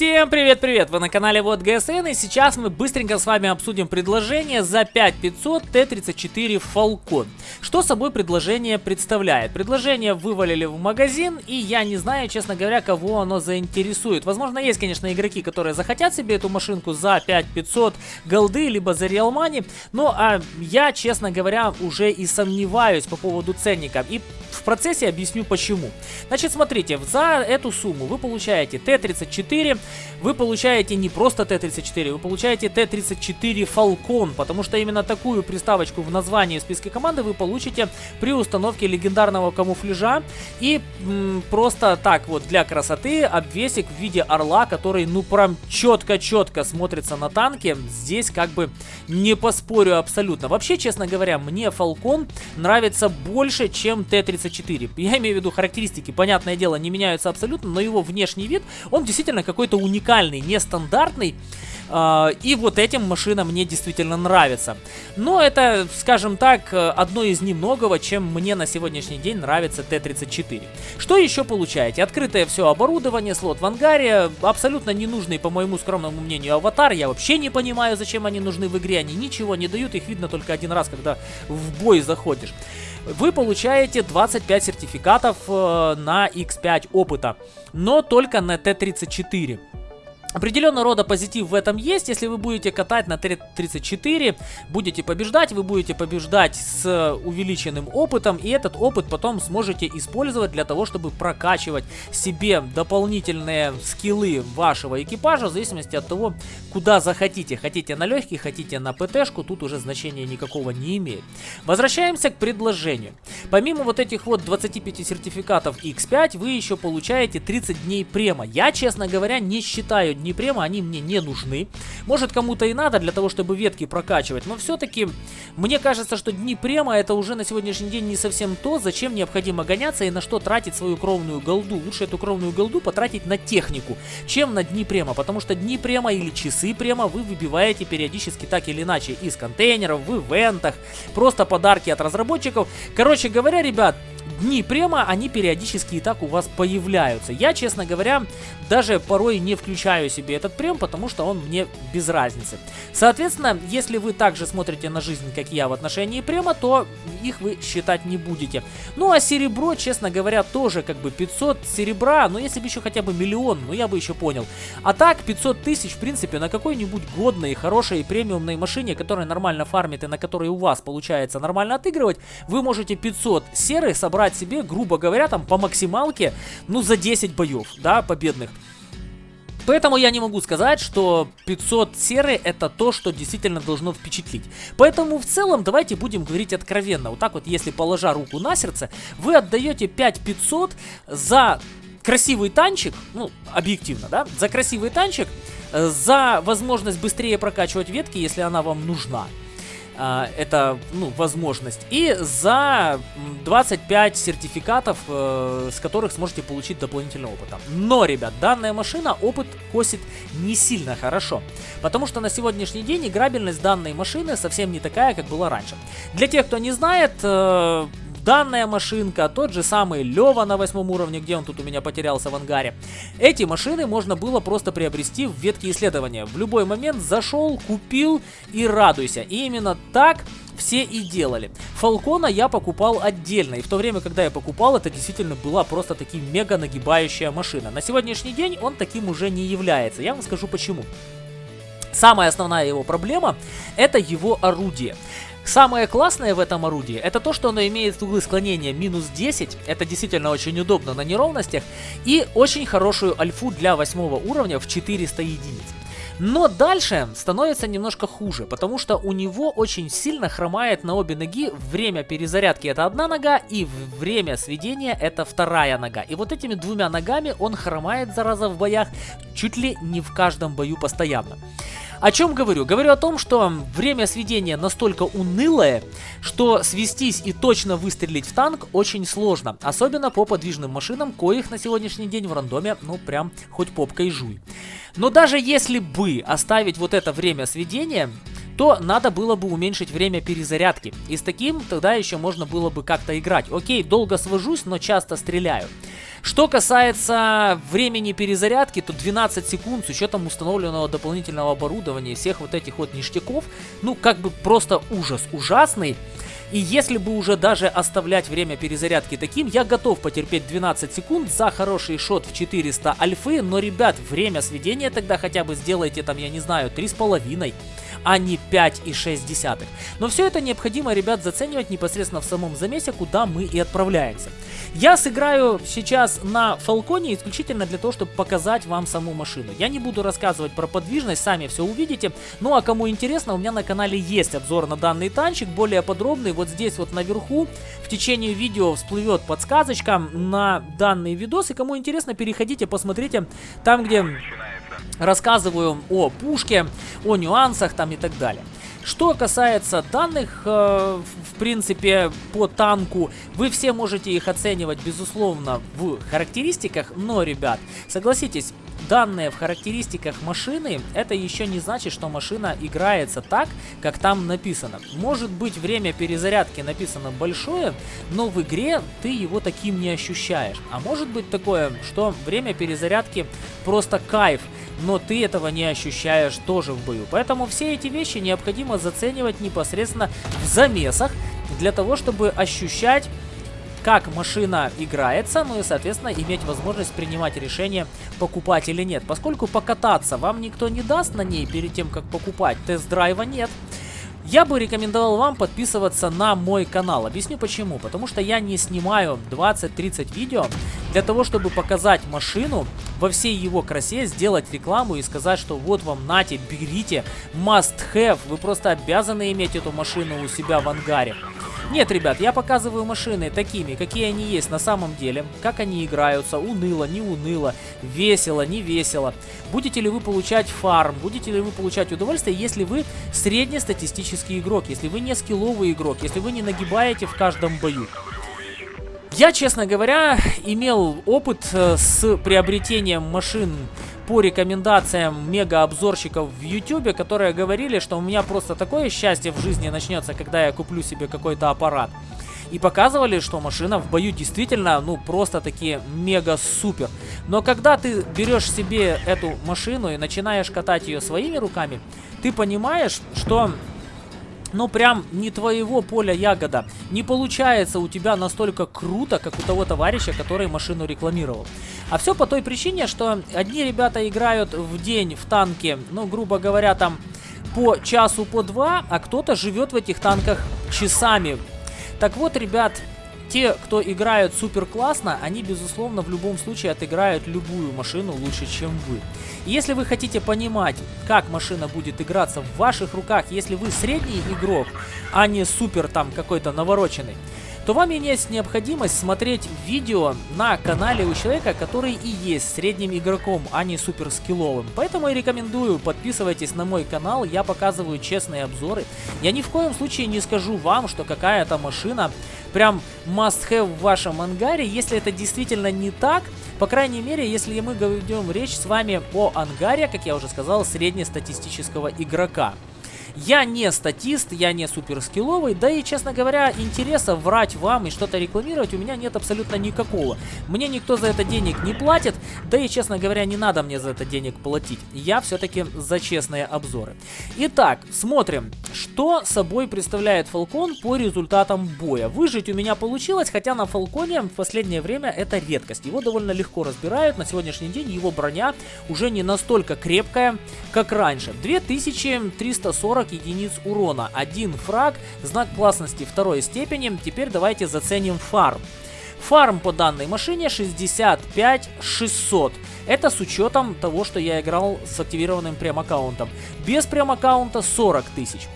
Всем привет-привет! Вы на канале Вот ГСН и сейчас мы быстренько с вами обсудим предложение за 5500 Т-34 Falcon. Что собой предложение представляет? Предложение вывалили в магазин и я не знаю, честно говоря, кого оно заинтересует. Возможно, есть, конечно, игроки, которые захотят себе эту машинку за 5500 голды, либо за Real Money, но а, я, честно говоря, уже и сомневаюсь по поводу ценника. И в процессе объясню почему. Значит, смотрите, за эту сумму вы получаете Т-34, вы получаете не просто Т-34, вы получаете Т-34 Falcon, потому что именно такую приставочку в названии в списке команды вы получите при установке легендарного камуфляжа и просто так вот для красоты обвесик в виде орла, который ну прям четко-четко смотрится на танке. Здесь как бы не поспорю абсолютно. Вообще, честно говоря, мне Falcon нравится больше, чем Т-34. Я имею в виду характеристики, понятное дело, не меняются абсолютно, но его внешний вид, он действительно какой-то уникальный, нестандартный. Uh, и вот этим машина мне действительно нравится. Но это, скажем так, одно из немногого, чем мне на сегодняшний день нравится Т-34. Что еще получаете? Открытое все оборудование, слот в ангаре, абсолютно ненужный, по моему скромному мнению, аватар. Я вообще не понимаю, зачем они нужны в игре. Они ничего не дают, их видно только один раз, когда в бой заходишь вы получаете 25 сертификатов э, на X5 опыта, но только на Т-34. Определенного рода позитив в этом есть, если вы будете катать на Т-34, будете побеждать, вы будете побеждать с увеличенным опытом, и этот опыт потом сможете использовать для того, чтобы прокачивать себе дополнительные скиллы вашего экипажа, в зависимости от того, куда захотите. Хотите на легкий, хотите на ПТшку, тут уже значения никакого не имеет. Возвращаемся к предложению. Помимо вот этих вот 25 сертификатов X5, вы еще получаете 30 дней према. Я, честно говоря, не считаю дни према, они мне не нужны. Может кому-то и надо для того, чтобы ветки прокачивать, но все-таки мне кажется, что дни према это уже на сегодняшний день не совсем то, зачем необходимо гоняться и на что тратить свою кровную голду. Лучше эту кровную голду потратить на технику, чем на дни према, потому что дни према или часы према вы выбиваете периодически так или иначе из контейнеров, в ивентах, просто подарки от разработчиков. Короче говоря, ребят, дни према, они периодически и так у вас появляются. Я, честно говоря, даже порой не включаю себе этот прем, потому что он мне без разницы. Соответственно, если вы также смотрите на жизнь, как я в отношении према, то их вы считать не будете. Ну а серебро, честно говоря, тоже как бы 500 серебра, но если бы еще хотя бы миллион, ну я бы еще понял. А так 500 тысяч, в принципе, на какой-нибудь годной, хорошей премиумной машине, которая нормально фармит и на которой у вас получается нормально отыгрывать, вы можете 500 серы собрать себе, грубо говоря, там по максималке, ну за 10 боев, да, победных. Поэтому я не могу сказать, что 500 серы это то, что действительно должно впечатлить. Поэтому в целом давайте будем говорить откровенно. Вот так вот, если положа руку на сердце, вы отдаете 5500 за красивый танчик, ну, объективно, да, за красивый танчик, э, за возможность быстрее прокачивать ветки, если она вам нужна. А, это ну, возможность. И за 25 сертификатов, э, с которых сможете получить дополнительный опыт. Но, ребят, данная машина опыт косит не сильно хорошо. Потому что на сегодняшний день играбельность данной машины совсем не такая, как была раньше. Для тех, кто не знает, э, данная машинка, тот же самый Лева на восьмом уровне, где он тут у меня потерялся в ангаре. Эти машины можно было просто приобрести в ветке исследования. В любой момент зашел, купил и радуйся. И именно так все и делали. Фалкона я покупал отдельно, и в то время, когда я покупал, это действительно была просто таки мега нагибающая машина. На сегодняшний день он таким уже не является, я вам скажу почему. Самая основная его проблема это его орудие. Самое классное в этом орудии, это то, что оно имеет углы склонения минус 10, это действительно очень удобно на неровностях, и очень хорошую альфу для восьмого уровня в 400 единиц. Но дальше становится немножко хуже, потому что у него очень сильно хромает на обе ноги. Время перезарядки это одна нога, и время сведения это вторая нога. И вот этими двумя ногами он хромает, зараза, в боях чуть ли не в каждом бою постоянно. О чем говорю? Говорю о том, что время сведения настолько унылое, что свестись и точно выстрелить в танк очень сложно. Особенно по подвижным машинам, коих на сегодняшний день в рандоме, ну прям хоть попкой жуй. Но даже если бы оставить вот это время сведения, то надо было бы уменьшить время перезарядки. И с таким тогда еще можно было бы как-то играть. Окей, долго свожусь, но часто стреляю. Что касается времени перезарядки, то 12 секунд с учетом установленного дополнительного оборудования, всех вот этих вот ништяков, ну как бы просто ужас ужасный. И если бы уже даже оставлять время перезарядки таким, я готов потерпеть 12 секунд за хороший шот в 400 альфы, но, ребят, время сведения тогда хотя бы сделайте там, я не знаю, 3,5 а не 5,6. Но все это необходимо, ребят, заценивать непосредственно в самом замесе, куда мы и отправляемся. Я сыграю сейчас на Фалконе исключительно для того, чтобы показать вам саму машину. Я не буду рассказывать про подвижность, сами все увидите. Ну а кому интересно, у меня на канале есть обзор на данный танчик, более подробный. Вот здесь вот наверху в течение видео всплывет подсказочка на данный видос. И кому интересно, переходите, посмотрите там, где рассказываю о пушке, о нюансах там и так далее. Что касается данных, э, в принципе, по танку, вы все можете их оценивать, безусловно, в характеристиках, но, ребят, согласитесь, данные в характеристиках машины, это еще не значит, что машина играется так, как там написано. Может быть, время перезарядки написано большое, но в игре ты его таким не ощущаешь. А может быть такое, что время перезарядки просто кайф но ты этого не ощущаешь тоже в бою. Поэтому все эти вещи необходимо заценивать непосредственно в замесах, для того, чтобы ощущать как машина играется, ну и, соответственно, иметь возможность принимать решение, покупать или нет. Поскольку покататься вам никто не даст на ней перед тем, как покупать, тест-драйва нет, я бы рекомендовал вам подписываться на мой канал. Объясню почему. Потому что я не снимаю 20-30 видео для того, чтобы показать машину во всей его красе, сделать рекламу и сказать, что вот вам, нате, берите, must have, вы просто обязаны иметь эту машину у себя в ангаре. Нет, ребят, я показываю машины такими, какие они есть на самом деле, как они играются, уныло, не уныло, весело, не весело. Будете ли вы получать фарм, будете ли вы получать удовольствие, если вы среднестатистический игрок, если вы не скилловый игрок, если вы не нагибаете в каждом бою. Я, честно говоря, имел опыт э, с приобретением машин по рекомендациям мега-обзорщиков в YouTube, которые говорили, что у меня просто такое счастье в жизни начнется, когда я куплю себе какой-то аппарат. И показывали, что машина в бою действительно, ну, просто такие мега-супер. Но когда ты берешь себе эту машину и начинаешь катать ее своими руками, ты понимаешь, что ну прям не твоего поля ягода. Не получается у тебя настолько круто, как у того товарища, который машину рекламировал. А все по той причине, что одни ребята играют в день в танке, ну грубо говоря, там по часу, по два, а кто-то живет в этих танках часами. Так вот, ребят, те, кто играют супер классно, они, безусловно, в любом случае отыграют любую машину лучше, чем вы. И если вы хотите понимать, как машина будет играться в ваших руках, если вы средний игрок, а не супер там какой-то навороченный, то вам есть необходимость смотреть видео на канале у человека, который и есть средним игроком, а не супер скилловым. Поэтому я рекомендую, подписывайтесь на мой канал, я показываю честные обзоры. Я ни в коем случае не скажу вам, что какая-то машина прям must have в вашем ангаре, если это действительно не так, по крайней мере, если мы ведем речь с вами о ангаре, как я уже сказал, среднестатистического игрока. Я не статист, я не суперскилловый, да и, честно говоря, интереса врать вам и что-то рекламировать у меня нет абсолютно никакого. Мне никто за это денег не платит, да и, честно говоря, не надо мне за это денег платить. Я все-таки за честные обзоры. Итак, смотрим, что собой представляет Фалкон по результатам боя. Выжить у меня получилось, хотя на Фалконе в последнее время это редкость. Его довольно легко разбирают, на сегодняшний день его броня уже не настолько крепкая, как раньше. 2340 40 единиц урона, один фраг, знак классности второй степени. Теперь давайте заценим фарм. Фарм по данной машине 65 600. Это с учетом того, что я играл с активированным прем-аккаунтом. Без прем-аккаунта 40 тысяч.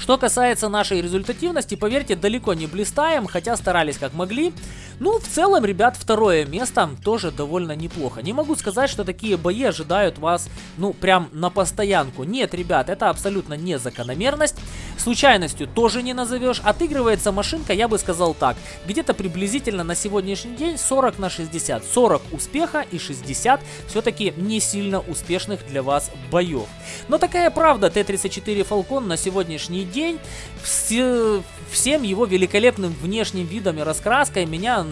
Что касается нашей результативности, поверьте, далеко не блистаем, хотя старались как могли. Ну, в целом, ребят, второе место тоже довольно неплохо. Не могу сказать, что такие бои ожидают вас, ну, прям на постоянку. Нет, ребят, это абсолютно не закономерность. Случайностью тоже не назовешь. Отыгрывается машинка, я бы сказал так, где-то приблизительно на сегодняшний день 40 на 60. 40 успеха и 60 все-таки не сильно успешных для вас боев. Но такая правда, Т-34 Falcon на сегодняшний день все, всем его великолепным внешним видом и раскраской меня,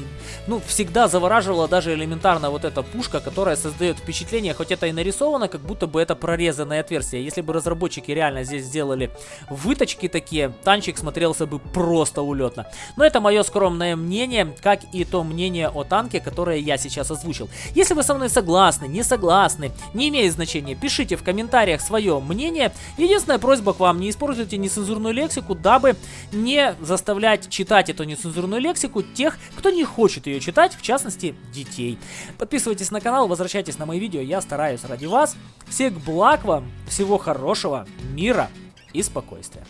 ну, всегда завораживала даже элементарно вот эта пушка, которая создает впечатление, хоть это и нарисовано, как будто бы это прорезанное отверстие. Если бы разработчики реально здесь сделали выточки такие, танчик смотрелся бы просто улетно. Но это мое скромное мнение, как и то мнение о танке, которое я сейчас озвучил. Если вы со мной согласны, не согласны, не имеет значения, пишите в комментариях свое мнение. Единственная просьба к вам, не используйте нецензурную лексику, дабы не заставлять читать эту нецензурную лексику тех, кто не хочет ее читать, в частности, детей. Подписывайтесь на канал, возвращайтесь на мои видео, я стараюсь ради вас. Всех благ вам, всего хорошего, мира и спокойствия.